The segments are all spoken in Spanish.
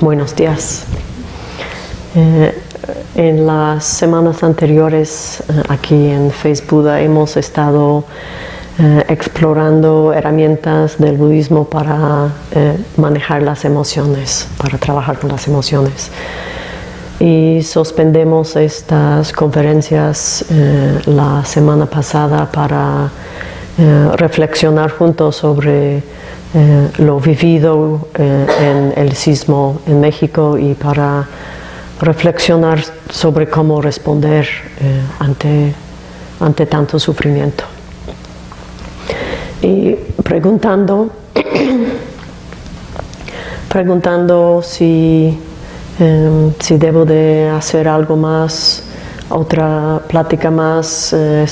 Buenos días. Eh, en las semanas anteriores eh, aquí en Facebook hemos estado eh, explorando herramientas del budismo para manejar las emociones, para trabajar con las emociones. Y suspendemos estas conferencias la semana pasada para reflexionar juntos sobre eh, lo vivido eh, en el sismo en México y para reflexionar sobre cómo responder eh, ante, ante tanto sufrimiento. Y preguntando, preguntando si, si debo de hacer algo más otra plática más eh,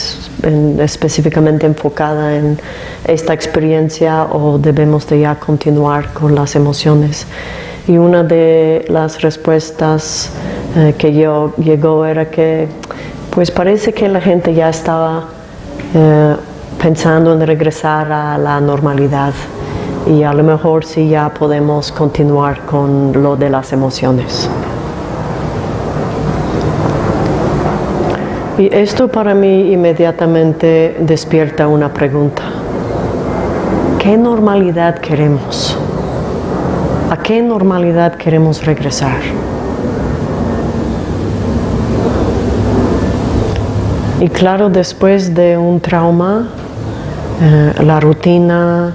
específicamente enfocada en esta experiencia o debemos de ya continuar con las emociones. Y una de las respuestas eh, que yo llegó era que pues parece que la gente ya estaba eh, pensando en regresar a la normalidad y a lo mejor sí ya podemos continuar con lo de las emociones. Y esto para mí inmediatamente despierta una pregunta. ¿Qué normalidad queremos? ¿A qué normalidad queremos regresar? Y claro, después de un trauma, eh, la rutina,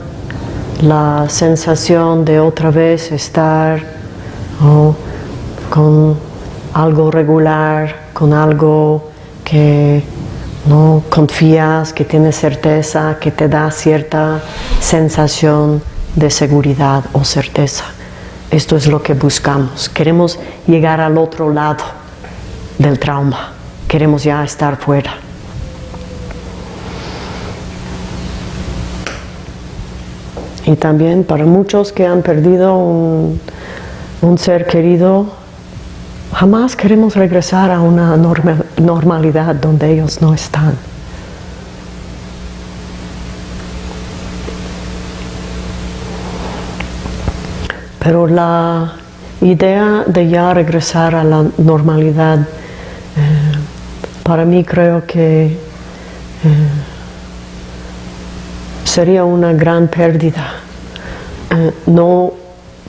la sensación de otra vez estar con algo regular, con algo que no confías, que tienes certeza, que te da cierta sensación de seguridad o certeza. Esto es lo que buscamos. Queremos llegar al otro lado del trauma. Queremos ya estar fuera. Y también para muchos que han perdido un, ser querido, Jamás queremos regresar a una normalidad donde ellos no están. Pero la idea de ya regresar a la normalidad, eh, para mí creo que eh, sería una gran pérdida eh, no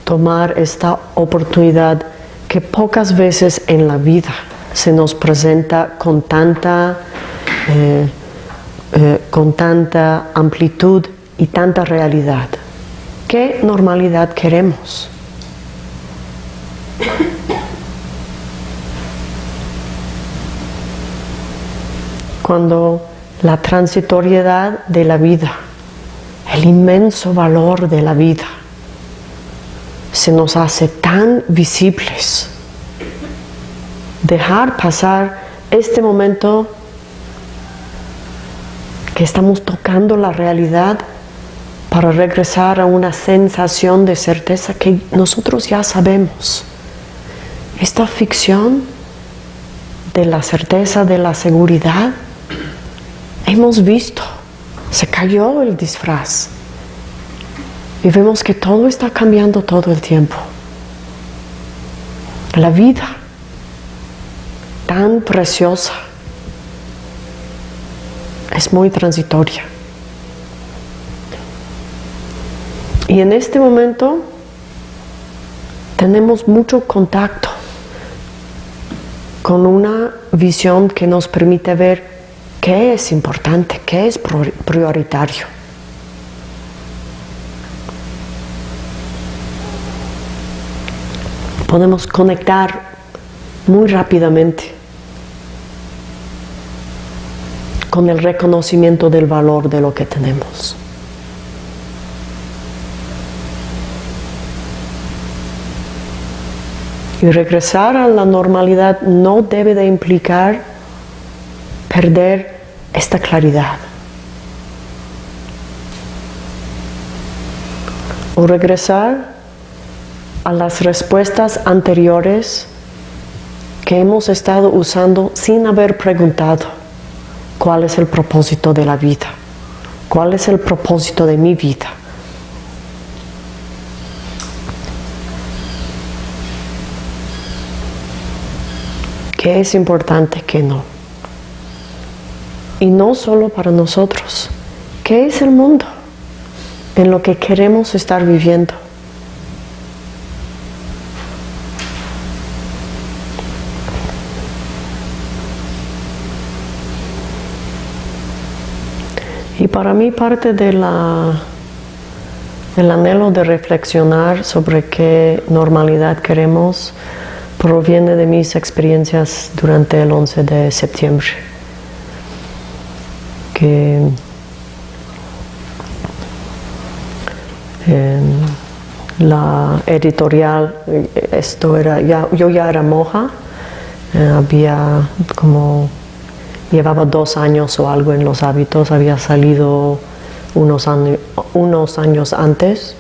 tomar esta oportunidad que pocas veces en la vida se nos presenta con tanta, eh, eh, con tanta amplitud y tanta realidad. ¿Qué normalidad queremos? Cuando la transitoriedad de la vida, el inmenso valor de la vida, se nos hace tan visibles. Dejar pasar este momento que estamos tocando la realidad para regresar a una sensación de certeza que nosotros ya sabemos. Esta ficción de la certeza, de la seguridad, hemos visto, se cayó el disfraz. Y vemos que todo está cambiando todo el tiempo. La vida, tan preciosa, es muy transitoria. Y en este momento tenemos mucho contacto con una visión que nos permite ver qué es importante, qué es prioritario. Podemos conectar muy rápidamente con el reconocimiento del valor de lo que tenemos. Y regresar a la normalidad no debe de implicar perder esta claridad. O regresar a las respuestas anteriores que hemos estado usando sin haber preguntado cuál es el propósito de la vida, cuál es el propósito de mi vida. qué es importante, qué no. Y no solo para nosotros, qué es el mundo en lo que queremos estar viviendo. Y para mí parte de la, el anhelo de reflexionar sobre qué normalidad queremos proviene de mis experiencias durante el 11 de septiembre. Que la editorial, esto era, ya, yo ya era moja, eh, había como llevaba dos años o algo en los hábitos, había salido unos, años antes,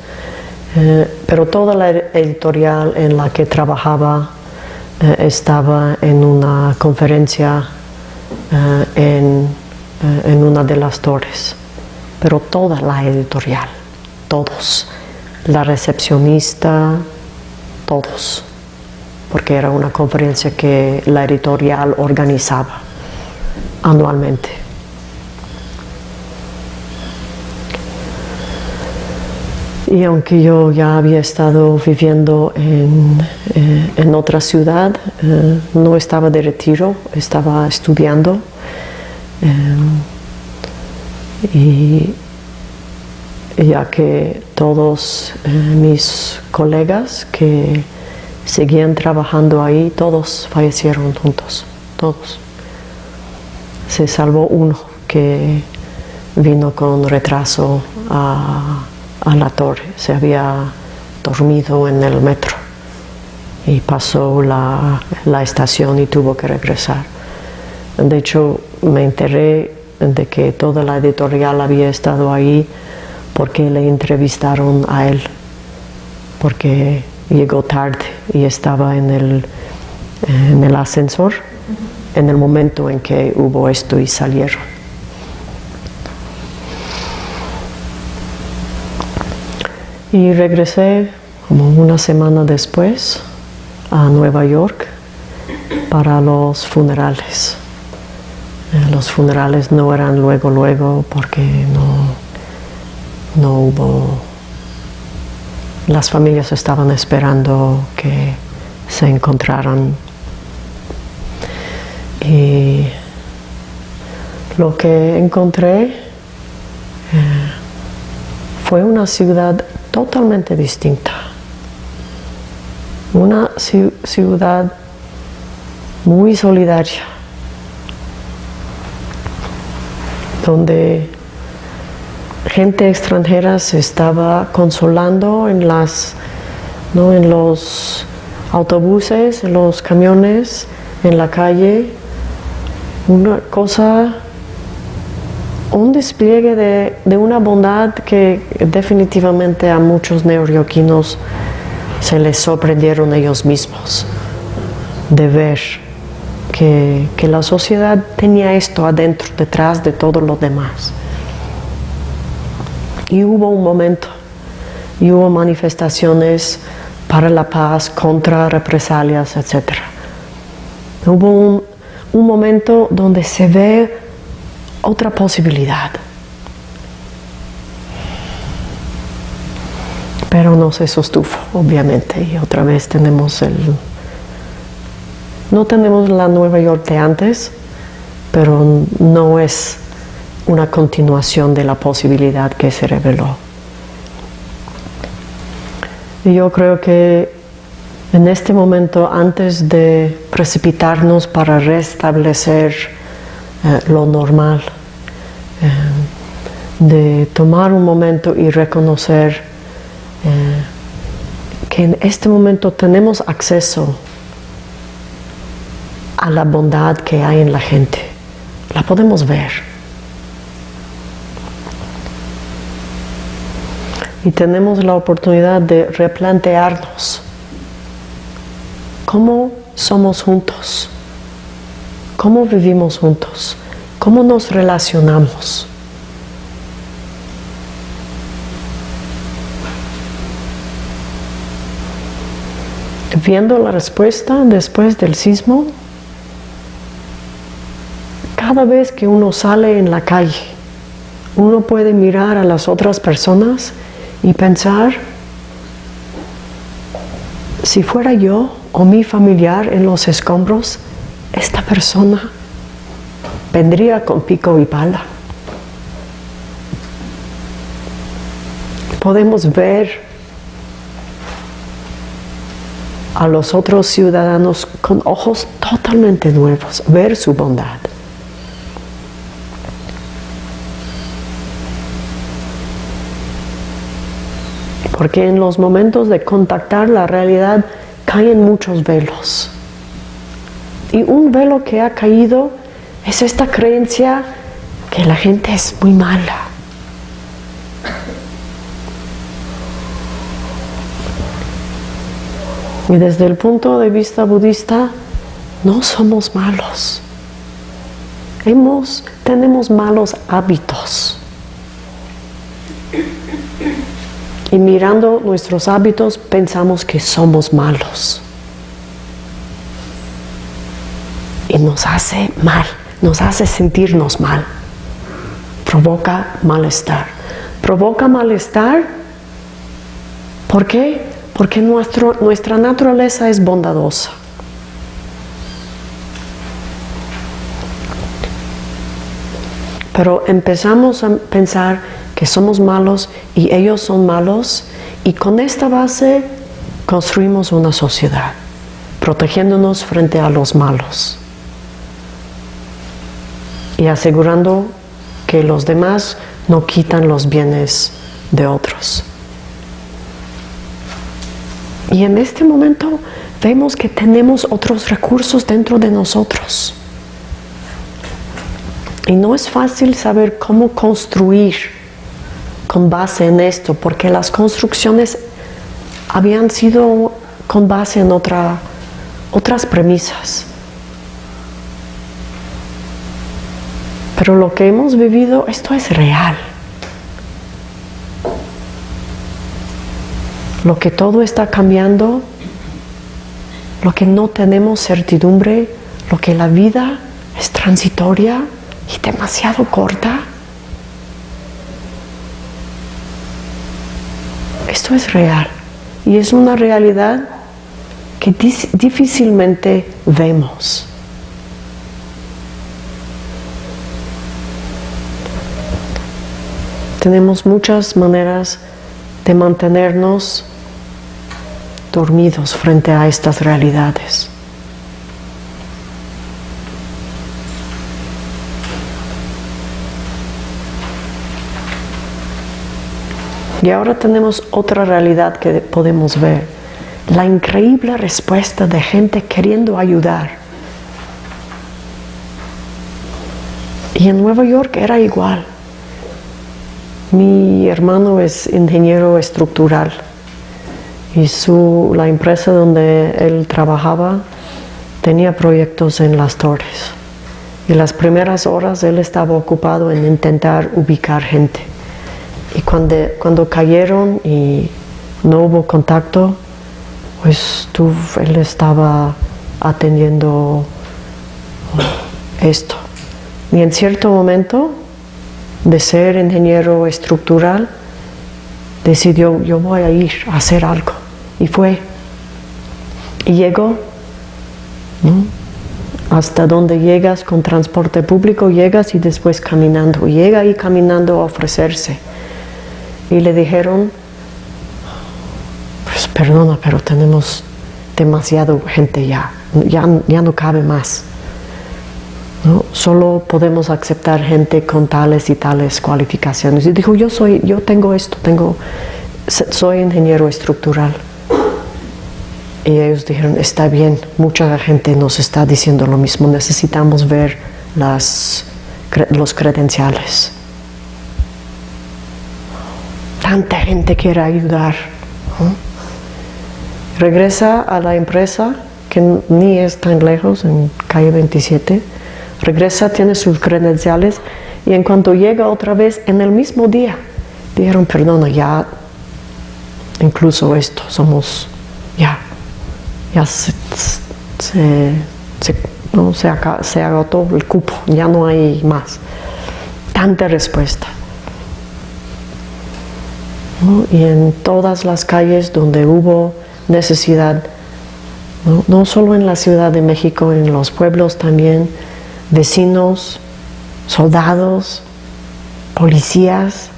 eh, pero toda la editorial en la que trabajaba eh, estaba en una conferencia eh, en una de las torres, pero toda la editorial, todos, la recepcionista, todos, porque era una conferencia que la editorial organizaba anualmente. Y aunque yo ya había estado viviendo en, eh, otra ciudad, eh, no estaba de retiro, estaba estudiando. Eh, y ya que todos mis colegas que seguían trabajando ahí, todos fallecieron juntos, todos se salvó uno que vino con retraso a, la torre, se había dormido en el metro y pasó la, estación y tuvo que regresar. De hecho, me enteré de que toda la editorial había estado ahí porque le entrevistaron a él, porque llegó tarde y estaba en el ascensor en el momento en que hubo esto y salieron. Y regresé como una semana después a Nueva York para los funerales. Eh, los funerales no eran luego, luego, porque no, no hubo... Las familias estaban esperando que se encontraran y lo que encontré eh, fue una ciudad totalmente distinta. Una ciudad muy solidaria, donde gente extranjera se estaba consolando en las ¿no? en los autobuses, en los camiones, en la calle, una cosa, un despliegue de, una bondad que definitivamente a muchos neoyorquinos se les sorprendieron ellos mismos de ver que, que, la sociedad tenía esto adentro, detrás de todo lo demás. Y hubo un momento, y hubo manifestaciones para la paz, contra represalias, etc. Hubo un, un momento donde se ve otra posibilidad. Pero no se sostuvo, obviamente, y otra vez tenemos el... No tenemos la Nueva York de antes, pero no es una continuación de la posibilidad que se reveló. Y yo creo que en este momento, antes de precipitarnos para restablecer eh, lo normal, eh, de tomar un momento y reconocer eh, que en este momento tenemos acceso a la bondad que hay en la gente. La podemos ver. Y tenemos la oportunidad de replantearnos cómo somos juntos, cómo vivimos juntos, cómo nos relacionamos. Viendo la respuesta después del sismo, cada vez que uno sale en la calle, uno puede mirar a las otras personas y pensar, si fuera yo o mi familiar en los escombros, esta persona vendría con pico y pala. Podemos ver a los otros ciudadanos con ojos totalmente nuevos, ver su bondad. Porque en los momentos de contactar la realidad caen muchos velos. Y un velo que ha caído es esta creencia que la gente es muy mala. Y desde el punto de vista budista, no somos malos. Hemos, tenemos malos hábitos. Y mirando nuestros hábitos pensamos que somos malos. Y nos hace mal, nos hace sentirnos mal. Provoca malestar. Provoca malestar. ¿Por qué? Porque nuestro, nuestra naturaleza es bondadosa. Pero empezamos a pensar que somos malos y ellos son malos y con esta base construimos una sociedad, protegiéndonos frente a los malos y asegurando que los demás no quitan los bienes de otros. Y en este momento vemos que tenemos otros recursos dentro de nosotros. Y no es fácil saber cómo construir con base en esto, porque las construcciones habían sido con base en otra, otras premisas. Pero lo que hemos vivido, esto es real. Lo que todo está cambiando, lo que no tenemos certidumbre, lo que la vida es transitoria y demasiado corta. Esto es real y es una realidad que difícilmente vemos. Tenemos muchas maneras de mantenernos dormidos frente a estas realidades. Y ahora tenemos otra realidad que podemos ver. La increíble respuesta de gente queriendo ayudar. Y en Nueva York era igual. Mi hermano es ingeniero estructural y su, la empresa donde él trabajaba tenía proyectos en las torres. Y las primeras horas él estaba ocupado en intentar ubicar gente. Y cuando, cuando cayeron y no hubo contacto, pues él estaba atendiendo esto. Y en cierto momento de ser ingeniero estructural, decidió, yo voy a ir a hacer algo. Y fue. Y llegó. Hasta donde llegas con transporte público, llegas y después caminando. Llega ahí caminando a ofrecerse y le dijeron, pues perdona, pero tenemos demasiado gente ya, ya, ya no cabe más. ¿no? Solo podemos aceptar gente con tales y tales cualificaciones. Y dijo, yo soy, yo tengo esto, tengo, soy ingeniero estructural. Y ellos dijeron, está bien, mucha gente nos está diciendo lo mismo, necesitamos ver las, los credenciales tanta gente quiere ayudar. Regresa a la empresa, que ni es tan lejos, en calle 27. Regresa, tiene sus credenciales y en cuanto llega otra vez, en el mismo día, dijeron, perdona, ya, incluso esto, somos, ya, ya se, ¿no? Se, se agotó el cupo, ya no hay más. Tanta respuesta. Y en todas las calles donde hubo necesidad, ¿no? solo en la Ciudad de México, en los pueblos también, vecinos, soldados, policías,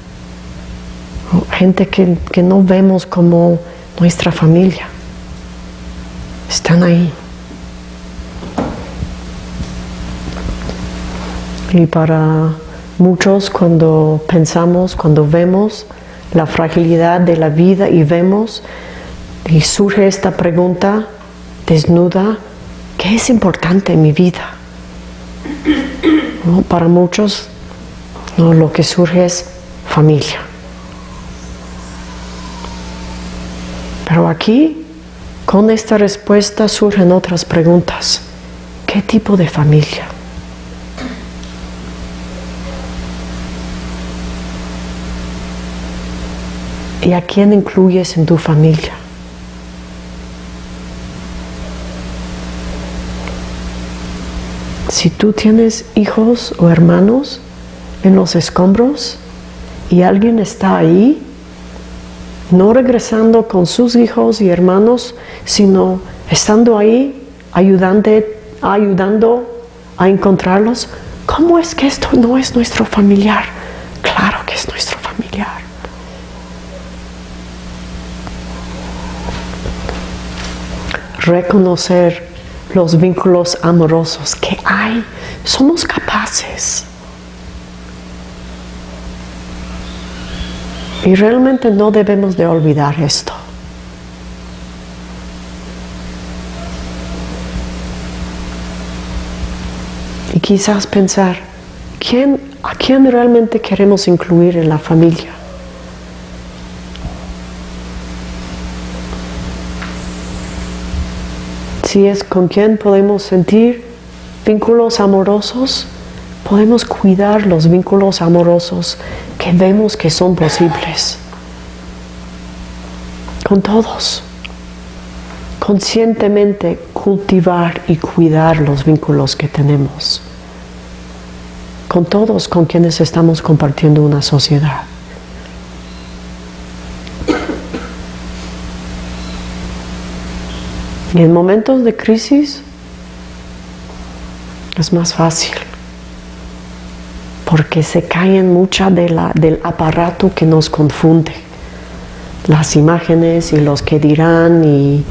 gente que, que no vemos como nuestra familia, están ahí. Y para muchos cuando pensamos, cuando vemos la fragilidad de la vida y vemos y surge esta pregunta desnuda, ¿qué es importante en mi vida? Para muchos lo que surge es familia. Pero aquí, con esta respuesta surgen otras preguntas. ¿Qué tipo de familia? ¿Y a quién incluyes en tu familia? Si tú tienes hijos o hermanos en los escombros y alguien está ahí, no regresando con sus hijos y hermanos, sino estando ahí ayudando, a encontrarlos, ¿cómo es que esto no es nuestro familiar? Claro que es nuestro familiar. Reconocer los vínculos amorosos que hay. Somos capaces. Y realmente no debemos de olvidar esto. Y quizás pensar, ¿quién, ¿a quién realmente queremos incluir en la familia? Si es con quien podemos sentir vínculos amorosos, podemos cuidar los vínculos amorosos que vemos que son posibles. Con todos. Conscientemente cultivar y cuidar los vínculos que tenemos. Con todos con quienes estamos compartiendo una sociedad. Y en momentos de crisis es más fácil porque se caen mucha de del aparato que nos confunde. Las imágenes y los que dirán y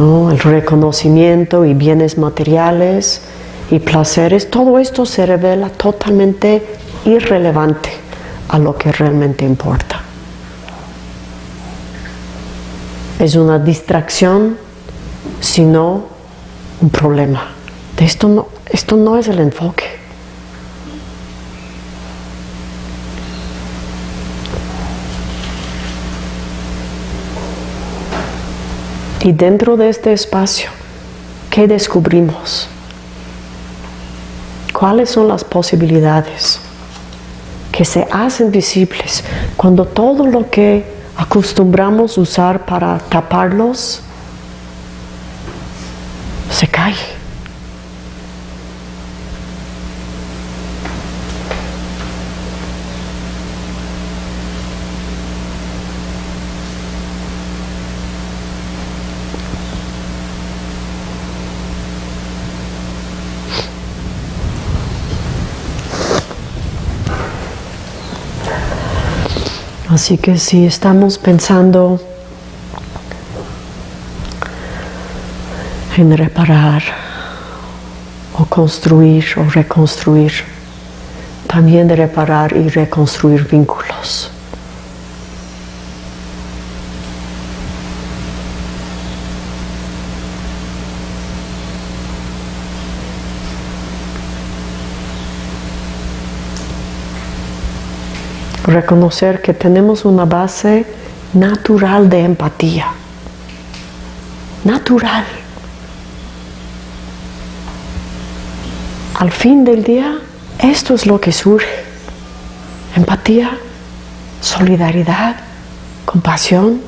el reconocimiento y bienes materiales y placeres, todo esto se revela totalmente irrelevante a lo que realmente importa. Es una distracción sino un problema. Esto no, esto no es el enfoque. Y dentro de este espacio, ¿qué descubrimos? ¿Cuáles son las posibilidades que se hacen visibles cuando todo lo que acostumbramos usar para taparlos Así que si estamos pensando en reparar o construir o reconstruir, también de reparar y reconstruir vínculos. Reconocer que tenemos una base natural de empatía. Natural. Al fin del día, esto es lo que surge. Empatía, solidaridad, compasión.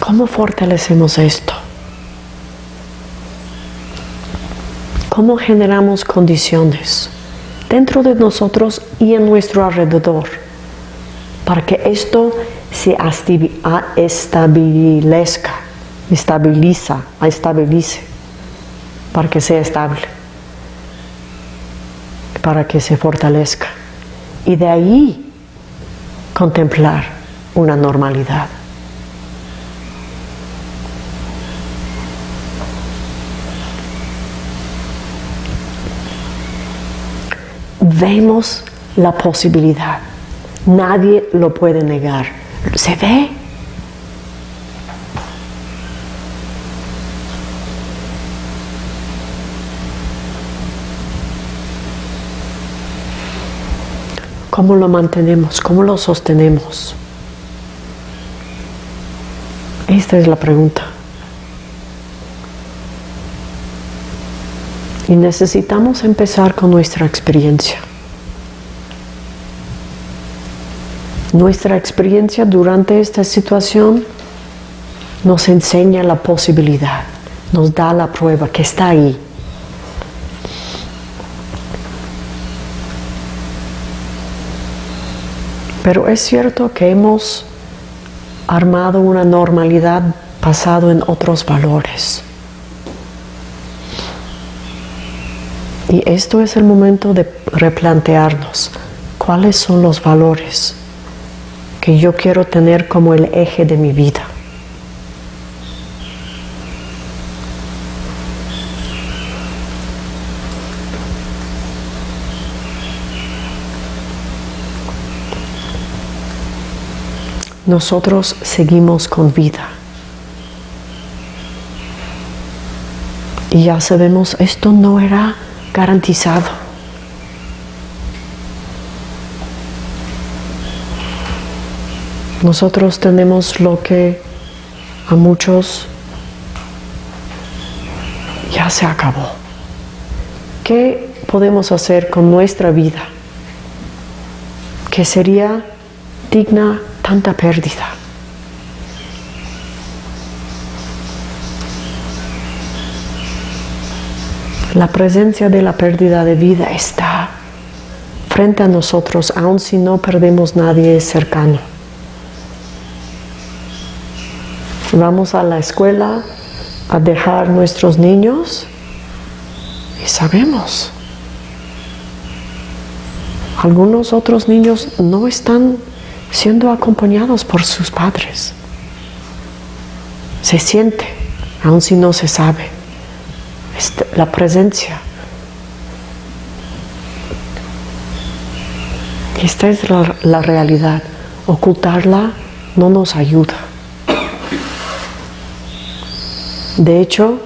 ¿Cómo fortalecemos esto? ¿Cómo generamos condiciones dentro de nosotros y en nuestro alrededor para que esto se establezca? Estabiliza, estabilice, para que sea estable, para que se fortalezca. Y de ahí contemplar una normalidad. Vemos la posibilidad Nadie lo puede negar. Se ve. ¿Cómo lo mantenemos? ¿Cómo lo sostenemos? Esta es la pregunta. Y necesitamos empezar con nuestra experiencia. Nuestra experiencia durante esta situación nos enseña la posibilidad, nos da la prueba que está ahí. Pero es cierto que hemos armado una normalidad basado en otros valores. Y esto es el momento de replantearnos cuáles son los valores que yo quiero tener como el eje de mi vida. Nosotros seguimos con vida. Y ya sabemos, esto no era garantizado. Nosotros tenemos lo que a muchos ya se acabó. ¿Qué podemos hacer con nuestra vida que sería digna tanta pérdida? La presencia de la pérdida de vida está frente a nosotros, aun si no perdemos nadie cercano. Vamos a la escuela a dejar nuestros niños y sabemos. Algunos otros niños no están siendo acompañados por sus padres. Se siente, aun si no se sabe, este, la presencia. Esta es la realidad. Ocultarla no nos ayuda. De hecho,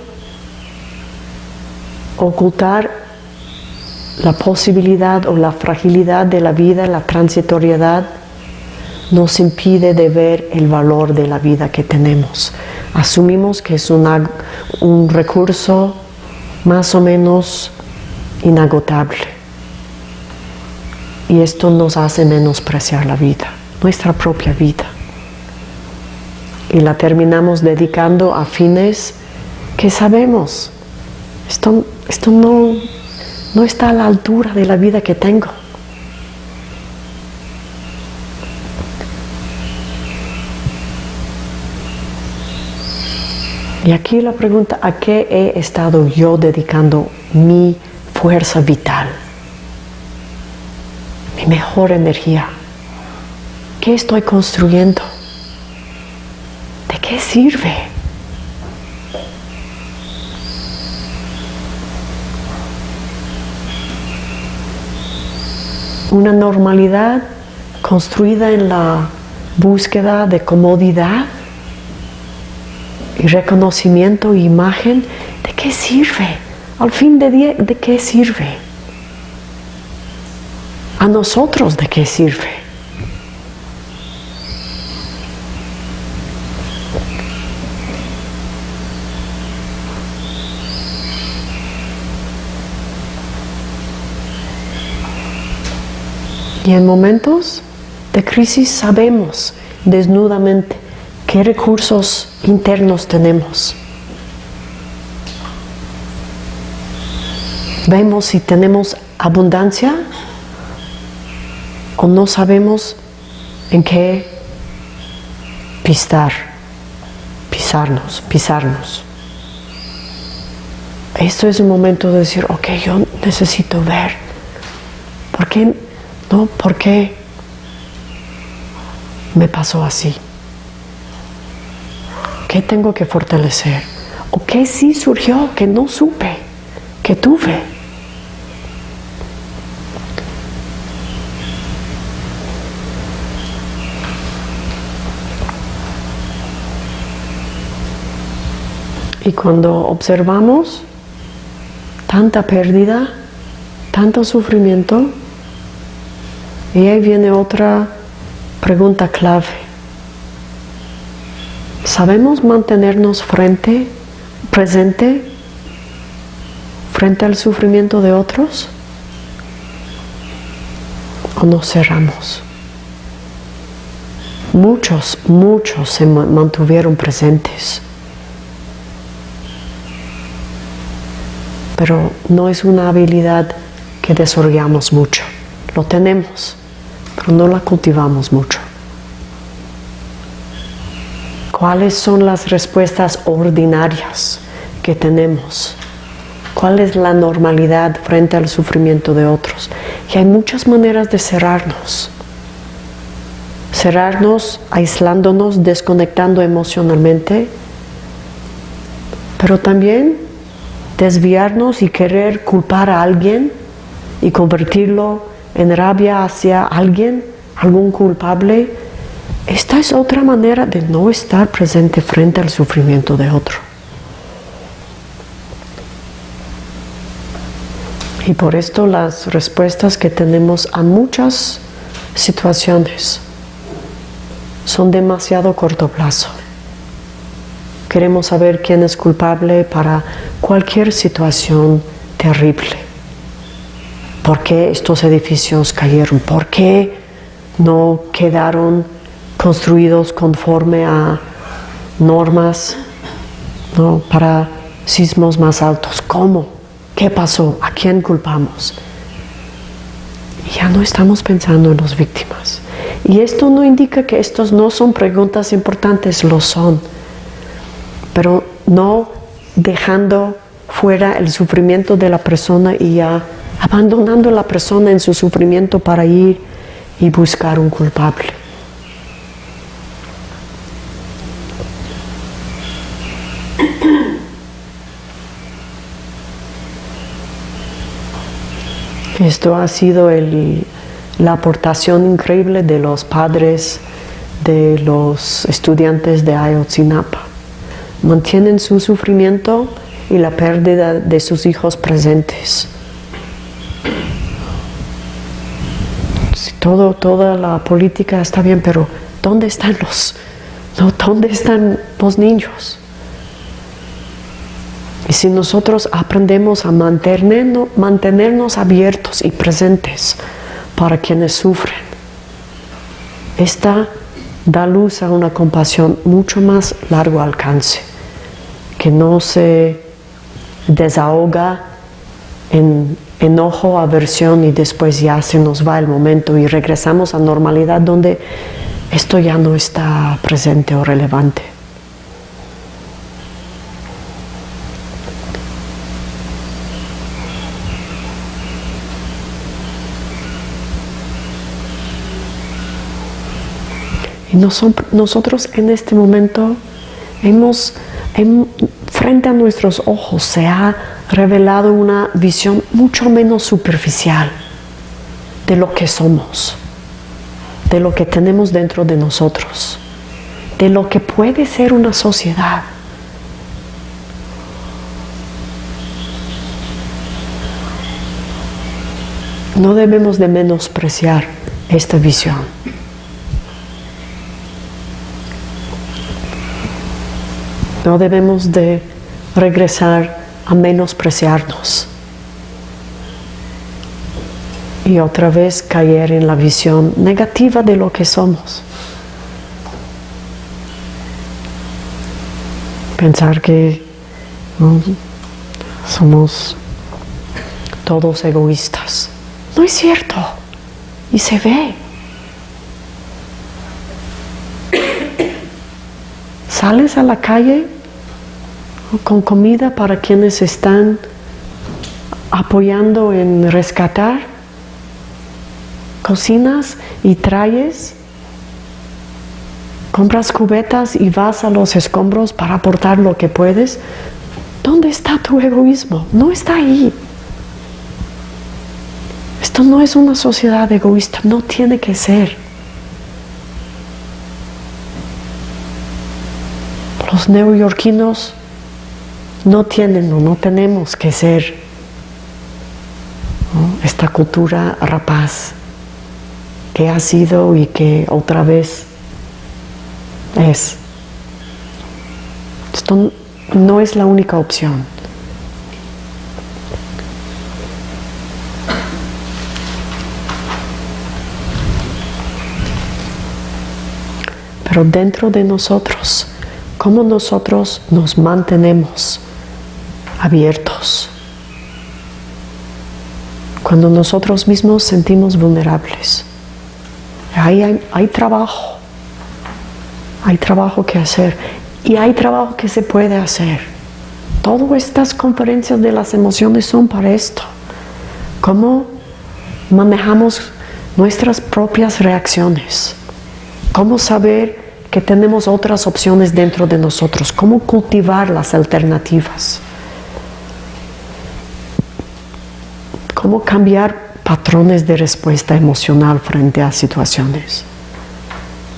ocultar la posibilidad o la fragilidad de la vida, la transitoriedad, nos impide de ver el valor de la vida que tenemos. Asumimos que es un recurso más o menos inagotable. Y esto nos hace menospreciar la vida, nuestra propia vida. Y la terminamos dedicando a fines que sabemos, esto, esto no, no está a la altura de la vida que tengo. Y aquí la pregunta, ¿a qué he estado yo dedicando mi fuerza vital? Mi mejor energía. ¿Qué estoy construyendo? ¿De qué sirve? una normalidad construida en la búsqueda de comodidad y reconocimiento e imagen, ¿de qué sirve? Al fin de día, ¿de qué sirve? A nosotros, ¿de qué sirve? Y en momentos de crisis sabemos desnudamente qué recursos internos tenemos. vemos si tenemos abundancia o no sabemos en qué pisar, pisarnos, pisarnos. Esto es un momento de decir, ok, yo necesito ver. ¿Por qué? No, ¿por qué me pasó así? ¿Qué tengo que fortalecer? ¿O qué sí surgió que no supe, que tuve? Y cuando observamos tanta pérdida, tanto sufrimiento, y ahí viene otra pregunta clave. ¿Sabemos mantenernos frente, presente, frente al sufrimiento de otros? ¿O nos cerramos? Muchos, muchos se mantuvieron presentes. pero no es una habilidad que desarrollamos mucho. Lo tenemos, pero no la cultivamos mucho. ¿Cuáles son las respuestas ordinarias que tenemos? ¿Cuál es la normalidad frente al sufrimiento de otros? Y hay muchas maneras de cerrarnos. Cerrarnos aislándonos, desconectando emocionalmente, pero también desviarnos y querer culpar a alguien y convertirlo en rabia hacia alguien, algún culpable, esta es otra manera de no estar presente frente al sufrimiento de otro. Y por esto las respuestas que tenemos a muchas situaciones son demasiado corto plazo. Queremos saber quién es culpable para cualquier situación terrible. ¿Por qué estos edificios cayeron? ¿Por qué no quedaron construidos conforme a normas para sismos más altos? ¿Cómo? ¿Qué pasó? ¿A quién culpamos? ya no estamos pensando en las víctimas. Y esto no indica que estos no son preguntas importantes, lo son pero no dejando fuera el sufrimiento de la persona y ya abandonando a la persona en su sufrimiento para ir y buscar un culpable. Esto ha sido la aportación increíble de los padres de los estudiantes de Ayotzinapa mantienen su sufrimiento y la pérdida de sus hijos presentes. Todo, toda la política está bien, pero ¿dónde están los, dónde están los niños? Y si nosotros aprendemos a mantenernos, abiertos y presentes para quienes sufren, esta da luz a una compasión mucho más largo alcance que no se desahoga en enojo, aversión y después ya se nos va el momento y regresamos a normalidad donde esto ya no está presente o relevante. Y nosotros en este momento hemos frente a nuestros ojos se ha revelado una visión mucho menos superficial de lo que somos, de lo que tenemos dentro de nosotros, de lo que puede ser una sociedad. No debemos de menospreciar esta visión. No debemos de regresar a menospreciarnos y otra vez caer en la visión negativa de lo que somos. Pensar que somos todos egoístas. No es cierto. Y se ve. Sales a la calle con comida para quienes están apoyando en rescatar, cocinas y traes, compras cubetas y vas a los escombros para aportar lo que puedes. ¿Dónde está tu egoísmo? No está ahí. Esto no es una sociedad egoísta, no tiene que ser. Los neoyorquinos no tienen o no tenemos que ser esta cultura rapaz que ha sido y que otra vez es. Esto no es la única opción. Pero dentro de nosotros, ¿cómo nosotros nos mantenemos abiertos? Cuando nosotros mismos sentimos vulnerables. Ahí hay, hay trabajo. Hay trabajo que hacer. Y hay trabajo que se puede hacer. Todas estas conferencias de las emociones son para esto. Cómo manejamos nuestras propias reacciones. Cómo saber que tenemos otras opciones dentro de nosotros. Cómo cultivar las alternativas. Cómo cambiar patrones de respuesta emocional frente a situaciones.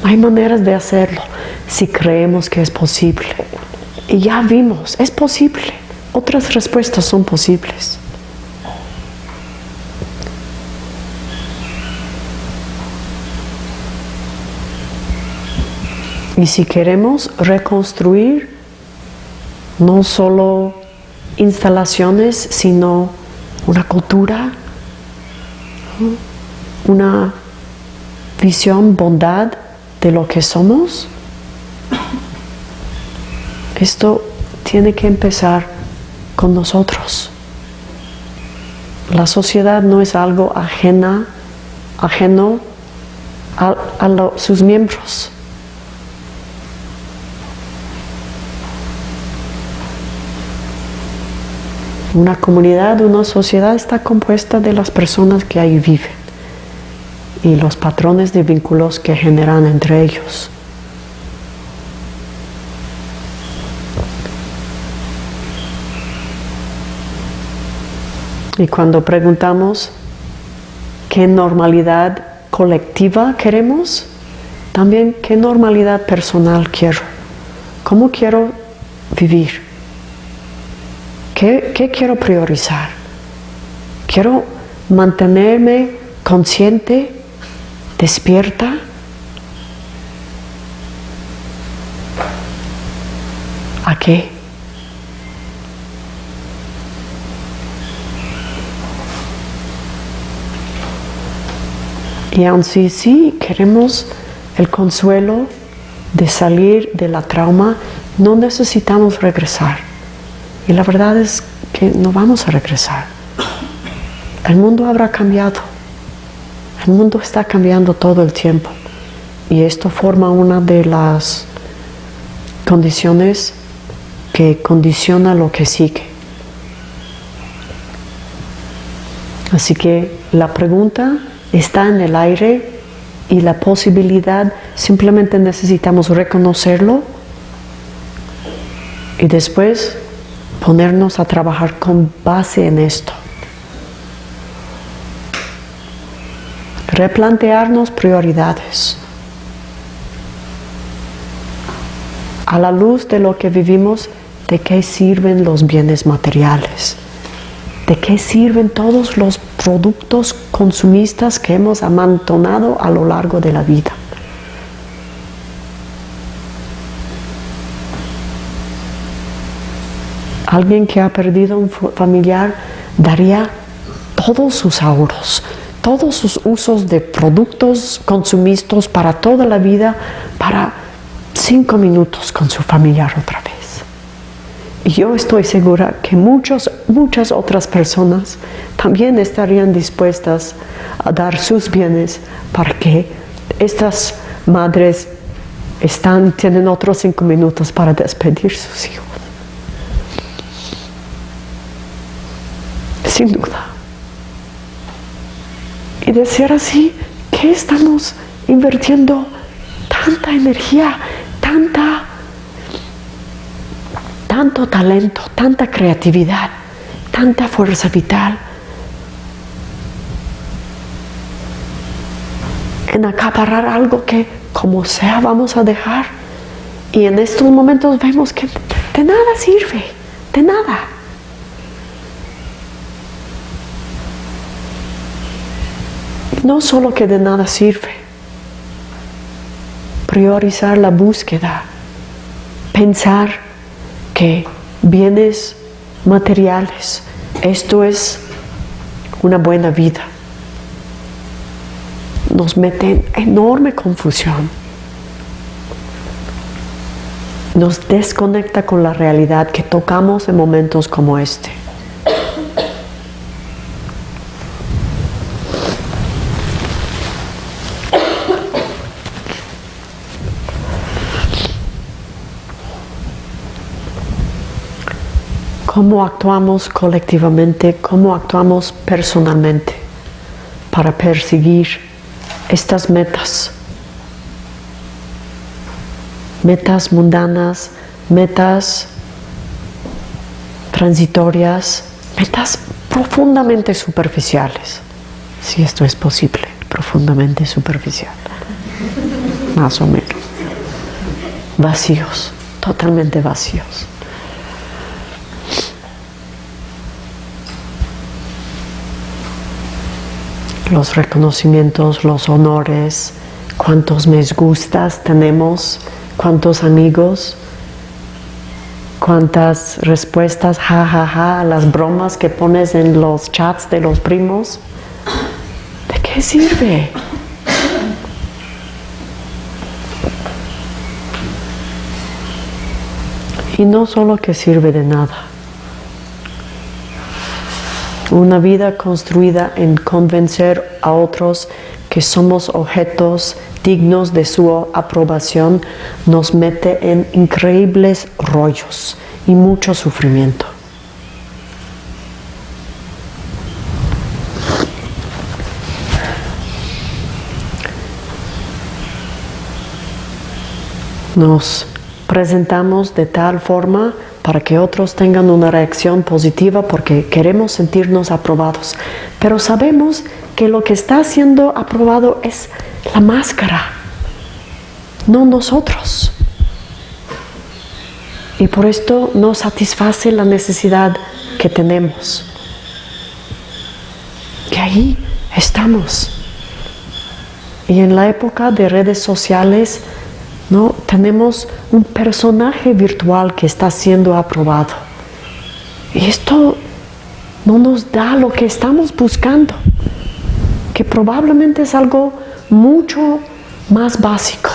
Hay maneras de hacerlo si creemos que es posible. Y ya vimos, es posible. Otras respuestas son posibles. Y si queremos reconstruir no solo instalaciones, sino una cultura, una visión, bondad de lo que somos, esto tiene que empezar con nosotros. La sociedad no es algo ajena, ajeno a, sus miembros. Una comunidad, una sociedad está compuesta de las personas que ahí viven y los patrones de vínculos que generan entre ellos. Y cuando preguntamos qué normalidad colectiva queremos, también qué normalidad personal quiero, cómo quiero vivir, qué, quiero priorizar. Quiero mantenerme consciente, despierta, ¿a qué? Y aun si sí queremos el consuelo de salir de la trauma, no necesitamos regresar. Y la verdad es que no vamos a regresar. El mundo habrá cambiado. El mundo está cambiando todo el tiempo. Y esto forma una de las condiciones que condiciona lo que sigue. Así que la pregunta está en el aire y la posibilidad simplemente necesitamos reconocerlo y después ponernos a trabajar con base en esto. Replantearnos prioridades. A la luz de lo que vivimos, ¿de qué sirven los bienes materiales? ¿De qué sirven todos los productos consumistas que hemos amontonado a lo largo de la vida? Alguien que ha perdido un familiar daría todos sus ahorros, todos sus usos de productos consumistas para toda la vida, para cinco minutos con su familiar otra vez. Y yo estoy segura que muchos, muchas otras personas también estarían dispuestas a dar sus bienes para que estas madres están, tienen otros cinco minutos para despedir sus hijos. Sin duda. Y de ser así, ¿qué estamos invirtiendo tanta energía, tanta tanto talento, tanta creatividad, tanta fuerza vital en acaparar algo que como sea vamos a dejar. Y en estos momentos vemos que de nada sirve, de nada. No solo que de nada sirve, priorizar la búsqueda, pensar que bienes materiales, esto es una buena vida, nos mete en enorme confusión, nos desconecta con la realidad que tocamos en momentos como este. Cómo actuamos colectivamente, cómo actuamos personalmente para perseguir estas metas. Metas mundanas, metas transitorias, metas profundamente superficiales, si esto es posible, profundamente superficial, más o menos, vacíos, totalmente vacíos. Los reconocimientos, los honores, cuántos me gustas tenemos, cuántos amigos, cuántas respuestas, ja, ja, ja, las bromas que pones en los chats de los primos. ¿De qué sirve? Y no solo que sirve de nada, una vida construida en convencer a otros que somos objetos dignos de su aprobación nos mete en increíbles rollos y mucho sufrimiento. Nos presentamos de tal forma para que otros tengan una reacción positiva porque queremos sentirnos aprobados. Pero sabemos que lo que está siendo aprobado es la máscara, no nosotros. Y por esto no satisface la necesidad que tenemos. Y ahí estamos. Y en la época de redes sociales, ¿no? Tenemos un personaje virtual que está siendo aprobado. Y esto no nos da lo que estamos buscando, que probablemente es algo mucho más básico,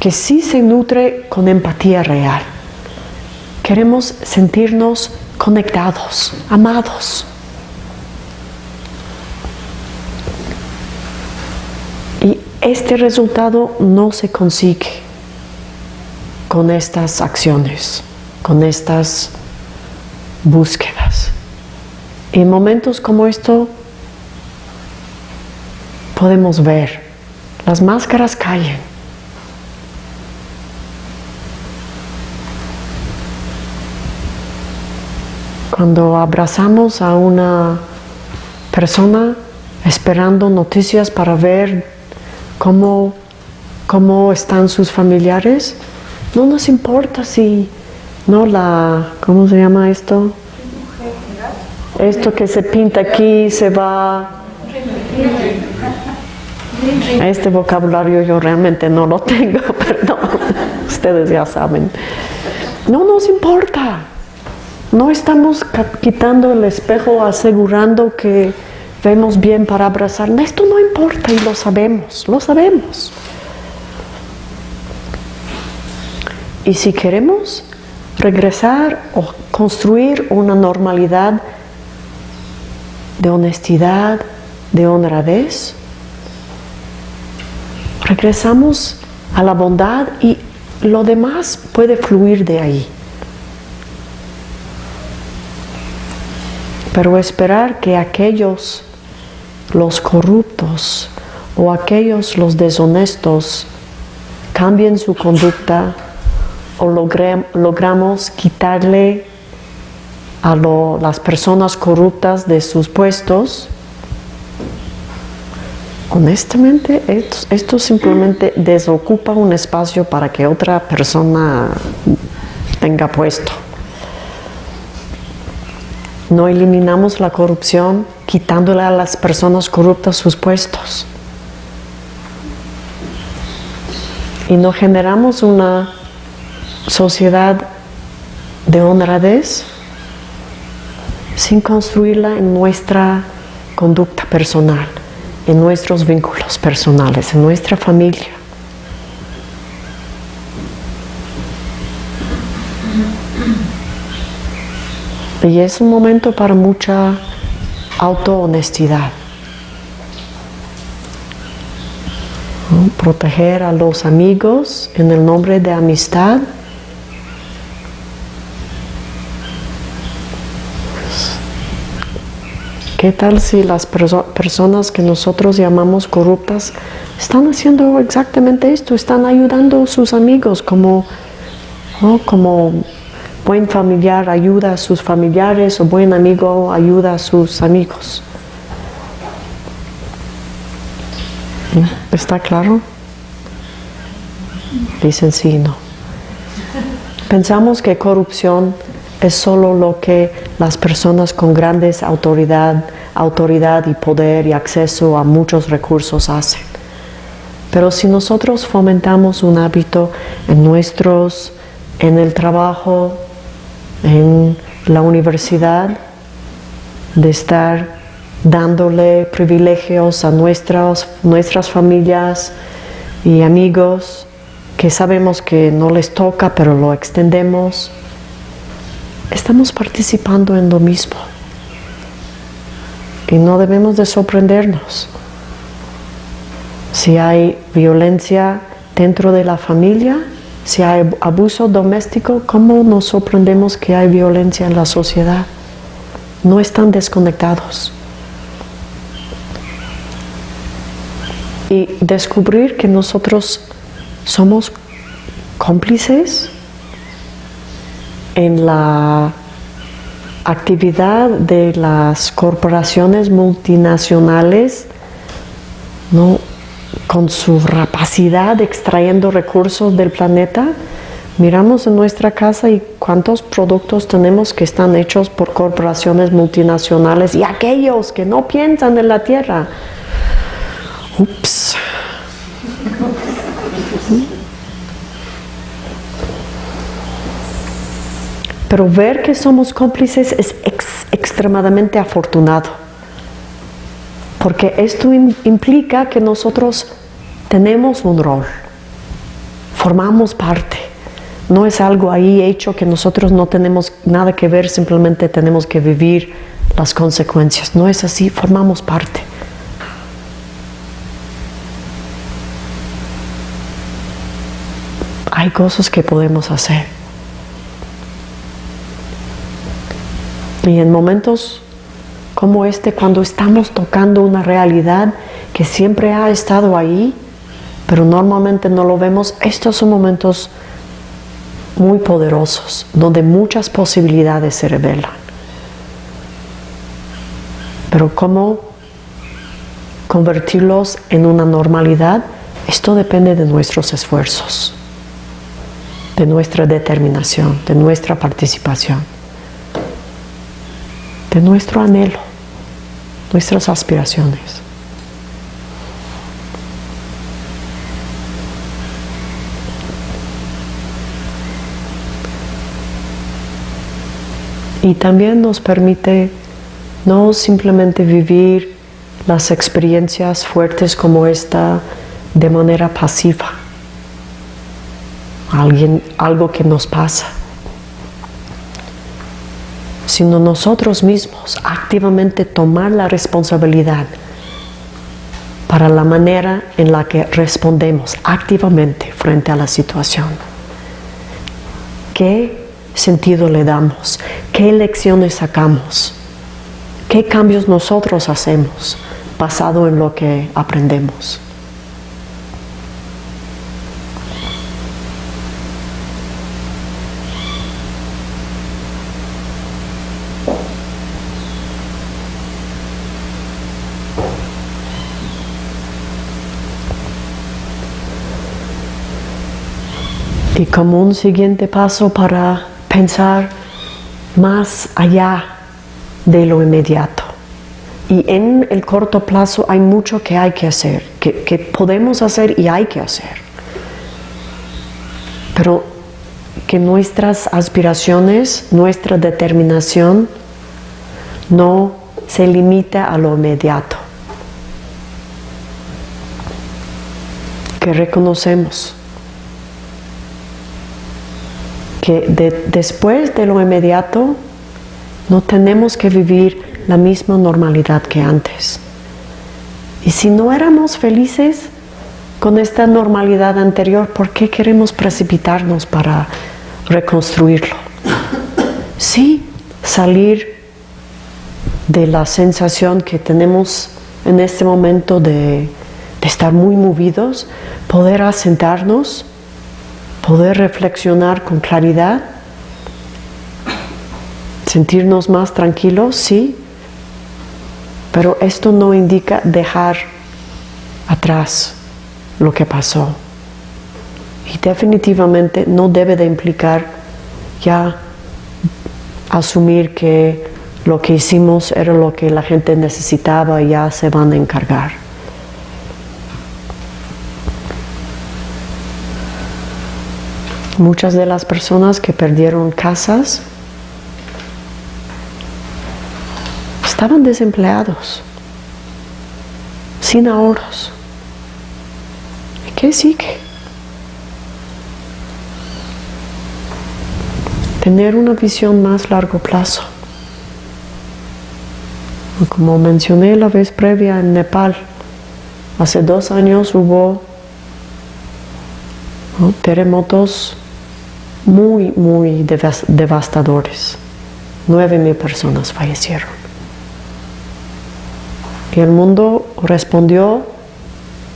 que sí se nutre con empatía real. Queremos sentirnos conectados, amados. Este resultado no se consigue con estas acciones, con estas búsquedas. En momentos como esto podemos ver, las máscaras caen. Cuando abrazamos a una persona esperando noticias para ver cómo, cómo están sus familiares, no nos importa si, no la, ¿cómo se llama esto? Esto que se pinta aquí se va... Este vocabulario yo realmente no lo tengo, perdón, ustedes ya saben. No nos importa. No estamos quitando el espejo asegurando que vemos bien para abrazar. Esto no importa y lo sabemos, lo sabemos. Y si queremos regresar o construir una normalidad de honestidad, de honradez. Regresamos a la bondad y lo demás puede fluir de ahí. Pero esperar que aquellos, los corruptos o aquellos, los deshonestos, cambien su conducta o logramos quitarle a las personas corruptas de sus puestos, honestamente esto, esto, simplemente desocupa un espacio para que otra persona tenga puesto. No eliminamos la corrupción quitándole a las personas corruptas sus puestos. Y no generamos una sociedad de honradez sin construirla en nuestra conducta personal, en nuestros vínculos personales, en nuestra familia. Y es un momento para mucha autohonestidad. Proteger a los amigos en el nombre de amistad ¿Qué tal si las personas que nosotros llamamos corruptas están haciendo exactamente esto? Están ayudando a sus amigos como, como buen familiar ayuda a sus familiares o buen amigo ayuda a sus amigos. ¿Está claro? Dicen sí, no. Pensamos que corrupción es solo lo que las personas con grandes autoridad, autoridad y poder y acceso a muchos recursos hacen. Pero si nosotros fomentamos un hábito en nuestros, en el trabajo, en la universidad, de estar dándole privilegios a nuestras, nuestras familias y amigos que sabemos que no les toca, pero lo extendemos, estamos participando en lo mismo. Y no debemos de sorprendernos. Si hay violencia dentro de la familia, si hay abuso doméstico, ¿cómo nos sorprendemos que hay violencia en la sociedad? No están desconectados. Y descubrir que nosotros somos cómplices en la actividad de las corporaciones multinacionales, ¿no? Con su rapacidad extrayendo recursos del planeta, miramos en nuestra casa y cuántos productos tenemos que están hechos por corporaciones multinacionales y aquellos que no piensan en la tierra. Ups. Pero ver que somos cómplices es extremadamente afortunado. Porque esto implica que nosotros tenemos un rol, formamos parte. No es algo ahí hecho que nosotros no tenemos nada que ver, simplemente tenemos que vivir las consecuencias. No es así, formamos parte. Hay cosas que podemos hacer. Y en momentos como este, cuando estamos tocando una realidad que siempre ha estado ahí, pero normalmente no lo vemos, estos son momentos muy poderosos, donde muchas posibilidades se revelan. Pero cómo convertirlos en una normalidad, esto depende de nuestros esfuerzos, de nuestra determinación, de nuestra participación de nuestro anhelo, nuestras aspiraciones. Y también nos permite no simplemente vivir las experiencias fuertes como esta de manera pasiva, alguien, algo que nos pasa, sino nosotros mismos activamente tomar la responsabilidad para la manera en la que respondemos activamente frente a la situación. ¿Qué sentido le damos? ¿Qué lecciones sacamos? ¿Qué cambios nosotros hacemos basado en lo que aprendemos? Y como un siguiente paso para pensar más allá de lo inmediato. Y en el corto plazo hay mucho que hay que hacer, que, que podemos hacer y hay que hacer. Pero que nuestras aspiraciones, nuestra determinación no se limite a lo inmediato. Que reconocemos que después de lo inmediato no tenemos que vivir la misma normalidad que antes. Y si no éramos felices con esta normalidad anterior, ¿por qué queremos precipitarnos para reconstruirlo? Sí, salir de la sensación que tenemos en este momento de, de estar muy movidos, poder asentarnos poder reflexionar con claridad, sentirnos más tranquilos, sí, pero esto no indica dejar atrás lo que pasó. Y definitivamente no debe de implicar ya asumir que lo que hicimos era lo que la gente necesitaba y ya se van a encargar. Muchas de las personas que perdieron casas estaban desempleados, sin ahorros. ¿Y qué sigue? Tener una visión más largo plazo. Como mencioné la vez previa en Nepal, hace dos años hubo terremotos muy, muy devastadores. Nueve mil personas fallecieron. Y el mundo respondió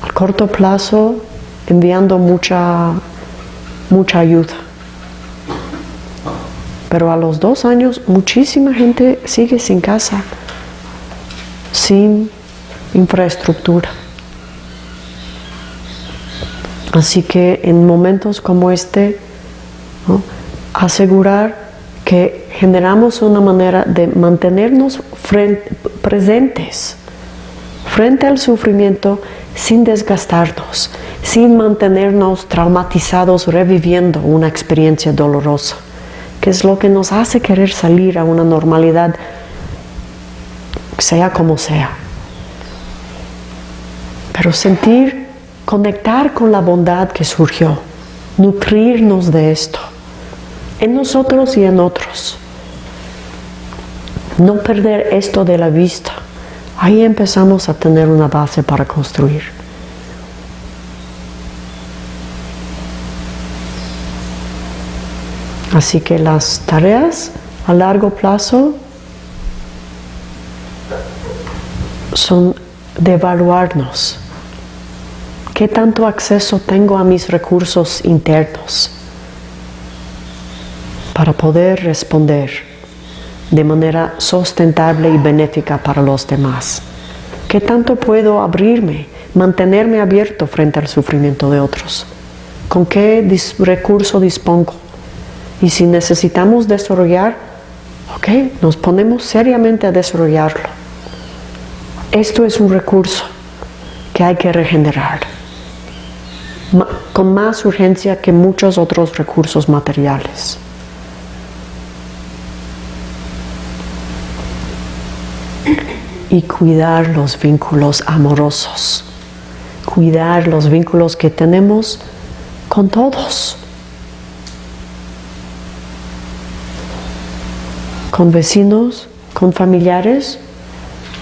a corto plazo enviando mucha, mucha ayuda. Pero a los dos años muchísima gente sigue sin casa, sin infraestructura. Así que en momentos como este, asegurar que generamos una manera de mantenernos presentes frente al sufrimiento sin desgastarnos, sin mantenernos traumatizados reviviendo una experiencia dolorosa, que es lo que nos hace querer salir a una normalidad, sea como sea. Pero sentir, conectar con la bondad que surgió, nutrirnos de esto, en nosotros y en otros. No perder esto de la vista. Ahí empezamos a tener una base para construir. Así que las tareas a largo plazo son de evaluarnos. ¿Qué tanto acceso tengo a mis recursos internos? Para poder responder de manera sustentable y benéfica para los demás. ¿Qué tanto puedo abrirme, mantenerme abierto frente al sufrimiento de otros? ¿Con qué recurso dispongo? Y si necesitamos desarrollar, ok, nos ponemos seriamente a desarrollarlo. Esto es un recurso que hay que regenerar con más urgencia que muchos otros recursos materiales. Y cuidar los vínculos amorosos, cuidar los vínculos que tenemos con todos. con vecinos, con familiares,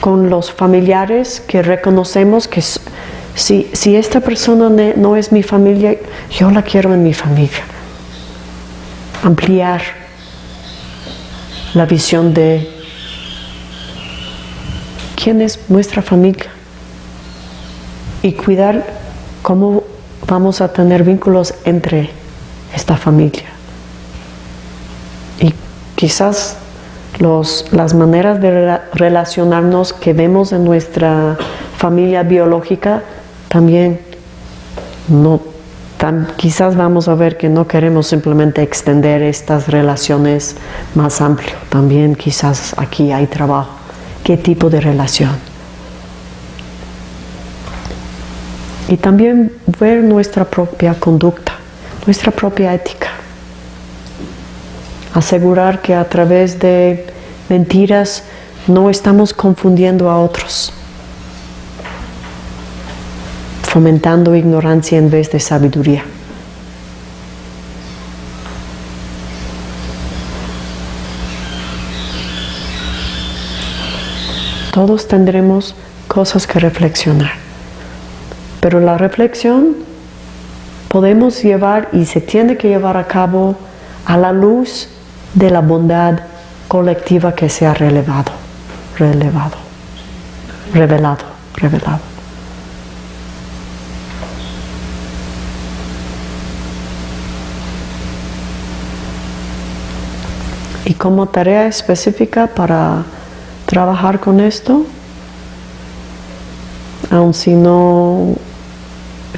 con los familiares que reconocemos que si, si esta persona no es mi familia, yo la quiero en mi familia. Ampliar la visión de quién es nuestra familia y cuidar cómo vamos a tener vínculos entre esta familia. Y quizás las maneras de relacionarnos que vemos en nuestra familia biológica también no quizás vamos a ver que no queremos simplemente extender estas relaciones más amplio. También quizás aquí hay trabajo. ¿Qué tipo de relación? Y también ver nuestra propia conducta, nuestra propia ética. Asegurar que a través de mentiras no estamos confundiendo a otros fomentando ignorancia en vez de sabiduría. Todos tendremos cosas que reflexionar, pero la reflexión podemos llevar y se tiene que llevar a cabo a la luz de la bondad colectiva que se ha relevado, relevado, revelado, revelado. Y como tarea específica para trabajar con esto, aun si no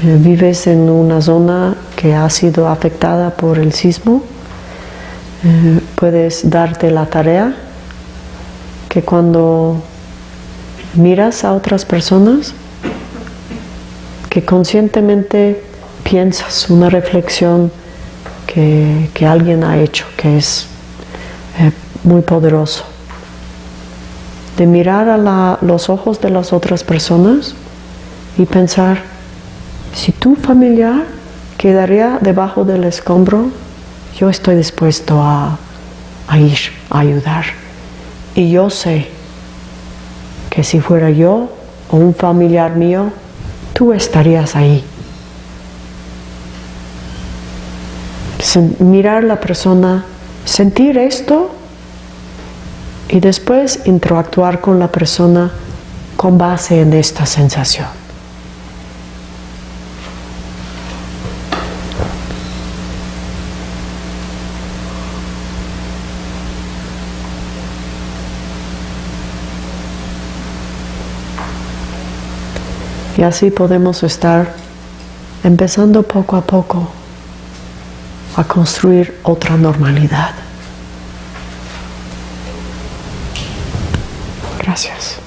eh, vives en una zona que ha sido afectada por el sismo, eh, puedes darte la tarea que cuando miras a otras personas, que conscientemente piensas una reflexión que, que alguien ha hecho, que es eh, muy poderoso. De mirar a los ojos de las otras personas y pensar, si tu familiar quedaría debajo del escombro, yo estoy dispuesto a, a ir, a ayudar. Y yo sé que si fuera yo o un familiar mío, tú estarías ahí. Mirar a la persona sentir esto y después interactuar con la persona con base en esta sensación. Y así podemos estar empezando poco a poco a construir otra normalidad. Gracias.